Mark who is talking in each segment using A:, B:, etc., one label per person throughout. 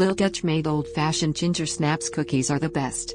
A: Lil Dutch Maid old fashioned ginger snaps cookies are the best.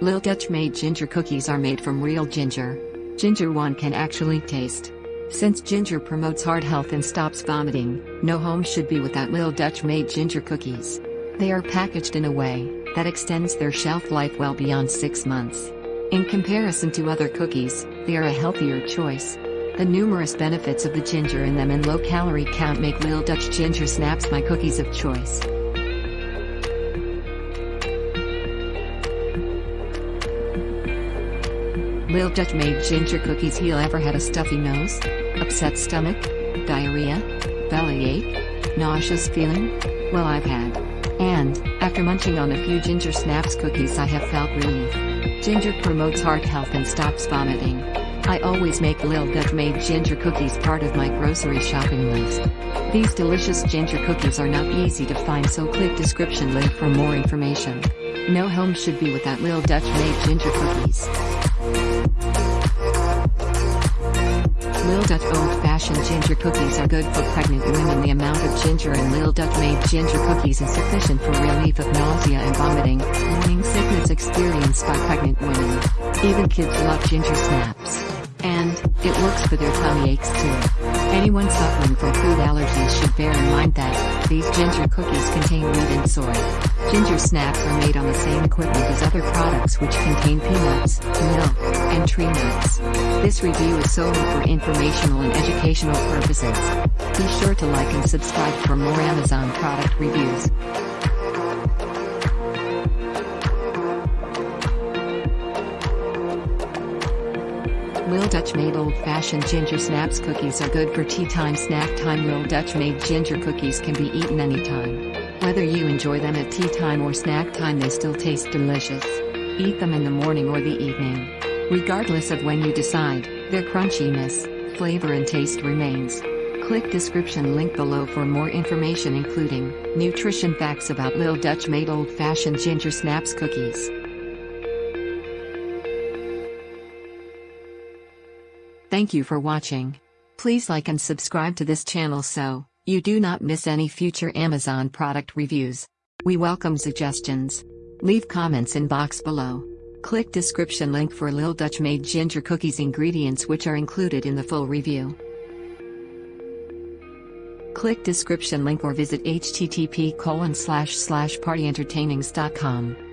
A: Lil Dutch Maid ginger cookies are made from real ginger. Ginger one can actually taste. Since ginger promotes heart health and stops vomiting, no home should be without Lil Dutch Maid ginger cookies. They are packaged in a way that extends their shelf life well beyond 6 months. In comparison to other cookies, they are a healthier choice. The numerous benefits of the ginger in them and low calorie count make Lil Dutch Ginger Snaps my cookies of choice. Lil Dutch Maid ginger cookies heal ever had a stuffy nose? Upset stomach? Diarrhea? Bellyache? Nauseous feeling? Well I've had. And, after munching on a few ginger snaps cookies I have felt relief. Ginger promotes heart health and stops vomiting. I always make Lil Dutch Maid ginger cookies part of my grocery shopping list. These delicious ginger cookies are not easy to find so click description link for more information. No home should be without Lil Dutch Maid ginger cookies. Ginger cookies are good for pregnant women. The amount of ginger in Lil Dutch Maid ginger cookies is sufficient for relief of nausea and vomiting, morning sickness experienced by pregnant women. Even kids love ginger snaps. And, it works for their tummy aches too. Anyone suffering from food allergies should bear in mind that, these ginger cookies contain wheat and soy. Ginger snaps are made on the same equipment as other products which contain peanuts, milk, and tree nuts. This review is solely for informational and educational purposes. Be sure to like and subscribe for more Amazon product reviews. Lil Dutch Maid old-fashioned ginger snaps cookies are good for tea time snack time Lil Dutch Maid ginger cookies can be eaten anytime. Whether you enjoy them at tea time or snack time they still taste delicious. Eat them in the morning or the evening. Regardless of when you decide, their crunchiness, flavor and taste remains. Click description link below for more information including nutrition facts about Lil Dutch Maid old-fashioned ginger snaps cookies. Thank you for watching. Please like and subscribe to this channel so you do not miss any future Amazon product reviews. We welcome suggestions. Leave comments in box below. Click description link for Lil Dutch Maid ginger cookies ingredients which are included in the full review. Click description link or visit http colon slash slash partyentertainings.com.